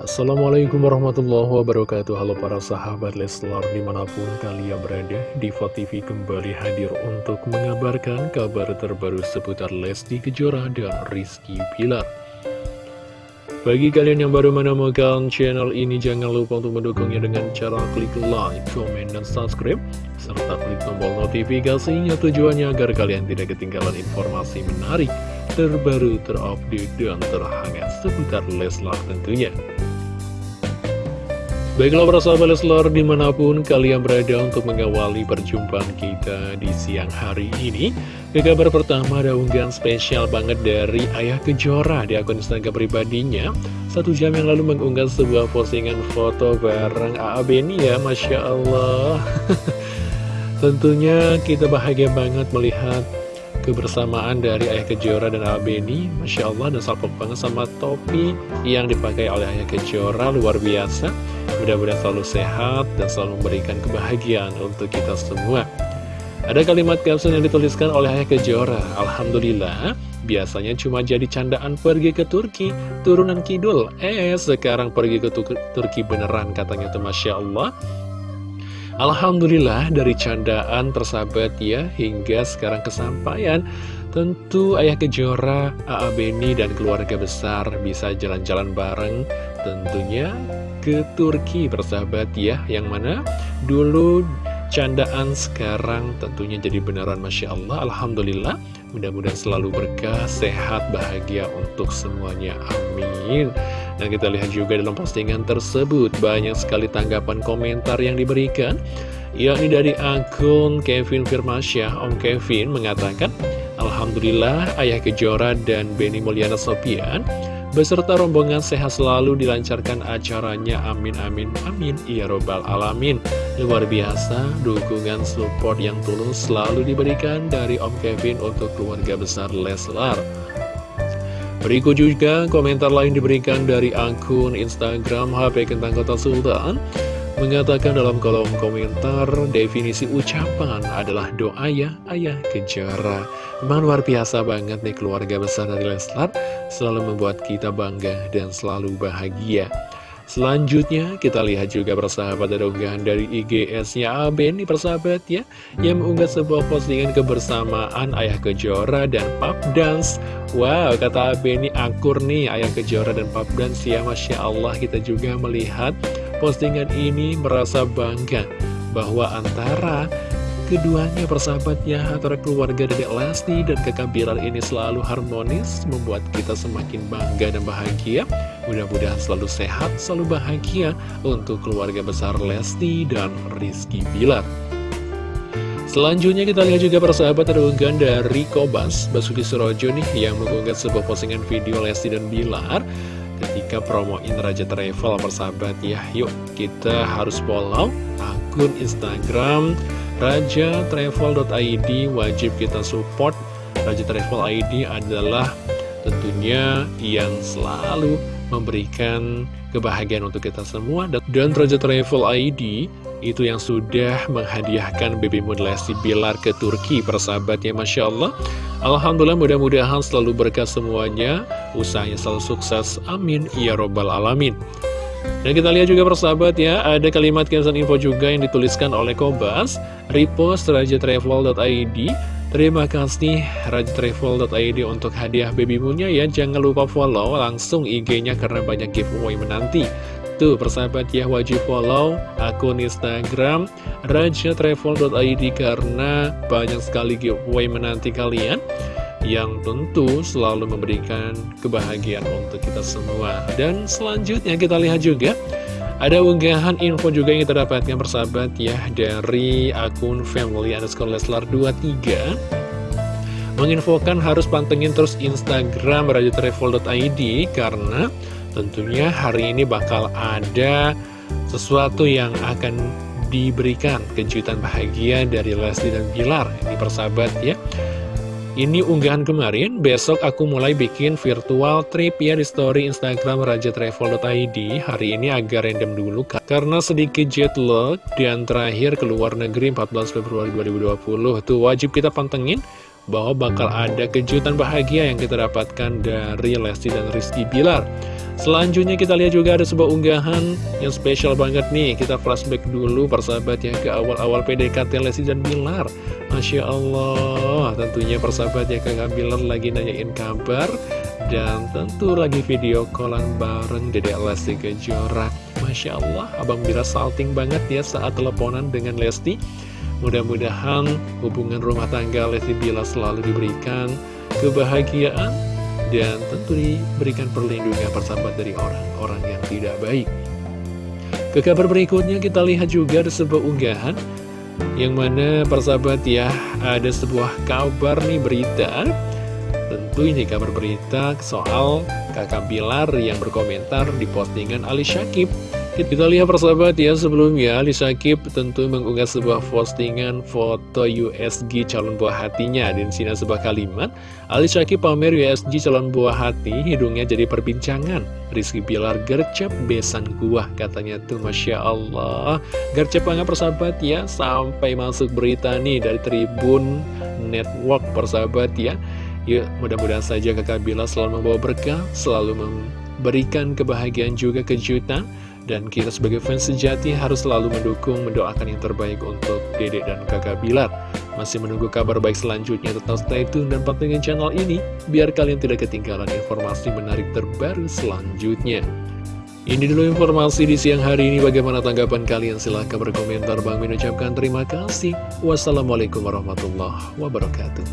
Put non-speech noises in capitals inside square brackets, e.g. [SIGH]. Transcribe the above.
Assalamualaikum warahmatullahi wabarakatuh. Halo para sahabat Leslar di mana pun kalian berada Diva TV kembali hadir untuk mengabarkan kabar terbaru seputar Lesti Kejora dan Rizky Pilar Bagi kalian yang baru menemukan channel ini jangan lupa untuk mendukungnya dengan cara klik like, comment, dan subscribe serta klik tombol notifikasinya tujuannya agar kalian tidak ketinggalan informasi menarik terbaru, terupdate, dan terhangat seputar Leslar tentunya Baiklah para sahabat Leslar di mana pun kalian berada untuk mengawali perjumpaan kita di siang hari ini Ke kabar pertama ada unggahan spesial banget dari Ayah Kejora di akun Instagram pribadinya Satu jam yang lalu mengunggah sebuah postingan foto bareng A.A. Beni ya Masya Allah [LAUGHS] Tentunya kita bahagia banget melihat kebersamaan dari Ayah Kejora dan A.A. Beni Masya Allah dan salpok banget sama topi yang dipakai oleh Ayah Kejora luar biasa Mudah-mudahan selalu sehat dan selalu memberikan kebahagiaan untuk kita semua. Ada kalimat caption yang dituliskan oleh Ayah Kejora. Alhamdulillah, biasanya cuma jadi candaan pergi ke Turki, turunan kidul. Eh, sekarang pergi ke Turki beneran katanya tuh Masya Allah. Alhamdulillah dari candaan tersahabat ya hingga sekarang kesampaian Tentu Ayah Kejora, A.A. Beni, dan keluarga besar bisa jalan-jalan bareng tentunya ke Turki bersahabat ya. Yang mana? Dulu candaan sekarang tentunya jadi beneran Masya Allah. Alhamdulillah mudah-mudahan selalu berkah, sehat, bahagia untuk semuanya. Amin. Dan kita lihat juga dalam postingan tersebut banyak sekali tanggapan komentar yang diberikan yakni dari akun Kevin Firmansyah. Om Kevin mengatakan Alhamdulillah Ayah Kejora dan Benny Mulyana Sopian Beserta rombongan sehat selalu dilancarkan acaranya Amin amin amin Ya robbal alamin. Luar biasa dukungan support yang tulus selalu diberikan dari Om Kevin untuk keluarga besar Leslar. Berikut juga komentar lain diberikan dari akun Instagram HP Kentang Kota Sultan. Mengatakan dalam kolom komentar definisi ucapan adalah doa ya ayah kejara Memang luar biasa banget nih keluarga besar dari Leslar Selalu membuat kita bangga dan selalu bahagia. Selanjutnya kita lihat juga persahabat ada unggahan dari IGS-nya Aben nih persahabat ya Yang mengunggah sebuah postingan kebersamaan Ayah Kejora dan Pap Dance. Wow kata Aben nih akur nih Ayah Kejora dan Pap Dance ya Masya Allah kita juga melihat postingan ini merasa bangga Bahwa antara keduanya persahabatnya antara keluarga Dedek Lesti dan kakak Bilar ini selalu harmonis membuat kita semakin bangga dan bahagia. Mudah-mudahan selalu sehat, selalu bahagia untuk keluarga besar Lesti dan Rizky Bilar. Selanjutnya kita lihat juga persahabat ada unggahan dari Kobas Basuki Surojo nih yang mengunggah sebuah postingan video Lesti dan Bilar ketika promoin Raja Travel persahabat ya. Yuk kita harus follow akun Instagram rajatravel.id wajib kita support. Raja Travel ID adalah tentunya yang selalu memberikan kebahagiaan untuk kita semua. Dan Raja Travel ID itu yang sudah menghadiahkan Baby Moon Lesti Bilar ke Turki persahabatnya Masya Allah. Alhamdulillah mudah-mudahan selalu berkah semuanya. Usahanya selalu sukses. Amin. Ya robbal alamin dan kita lihat juga persahabat ya, ada kalimat caption info juga yang dituliskan oleh Kobas, repost rajatravel.id. Terima kasih rajatravel.id untuk hadiah baby moonnya ya. Jangan lupa follow langsung IG-nya karena banyak giveaway menanti. Tuh persahabat ya wajib follow akun Instagram rajatravel.id karena banyak sekali giveaway menanti kalian yang tentu selalu memberikan kebahagiaan untuk kita semua. Dan selanjutnya kita lihat juga ada unggahan info juga yang kita dapatkan persahabat ya dari akun family underscore leslar 23 menginfokan harus pantengin terus Instagram radiotravel.id karena tentunya hari ini bakal ada sesuatu yang akan diberikan kejutan bahagia dari Leslie dan Bilar. Ini persahabat ya ini unggahan kemarin, besok aku mulai bikin virtual trip ya di story Instagram rajatravel.id Hari ini agak random dulu karena sedikit jet lag dan terakhir ke luar negeri 14 Februari 2020 Tuh wajib kita pantengin bahwa bakal ada kejutan bahagia yang kita dapatkan dari Lesti dan Rizky Bilar. Selanjutnya kita lihat juga ada sebuah unggahan yang spesial banget nih. Kita flashback dulu persahabat ya ke awal-awal PDKT Lesti dan Bilar. Masya Allah, tentunya persahabat ya Kakak Bilar lagi nanyain kabar. Dan tentu lagi video callan bareng Dedek Lesti Kejora Masya Allah, Abang Bilar salting banget ya saat teleponan dengan Lesti Mudah-mudahan hubungan rumah tangga Lesti Bilar selalu diberikan kebahagiaan Dan tentu diberikan perlindungan persahabat dari orang-orang yang tidak baik. Ke kabar berikutnya kita lihat juga ada sebuah unggahan Yang mana persahabat ya ada sebuah kabar nih berita. Tentu ini kabar berita soal kakak Bilar yang berkomentar di postingan Ali Syakib kita lihat persahabat ya sebelumnya Ali Syakib tentu mengunggah sebuah postingan foto USG calon buah hatinya Dan sini sebuah kalimat Ali Syakib pamer USG calon buah hati hidungnya jadi perbincangan. Rizky Bilar gercep besan gua katanya tuh Masya Allah. Gercep banget persahabat ya sampai masuk berita nih dari Tribun Network persahabat ya. Yuk, mudah-mudahan saja kakak Bila selalu membawa berkah, selalu memberikan kebahagiaan juga kejutan. Dan kita sebagai fans sejati harus selalu mendukung, mendoakan yang terbaik untuk dedek dan kakak Bilar. Masih menunggu kabar baik selanjutnya, tetap stay tune dan pantengin channel ini, biar kalian tidak ketinggalan informasi menarik terbaru selanjutnya. Ini dulu informasi di siang hari ini. Bagaimana tanggapan kalian? Silahkan berkomentar. Bang mengucapkan terima kasih. Wassalamualaikum warahmatullahi wabarakatuh.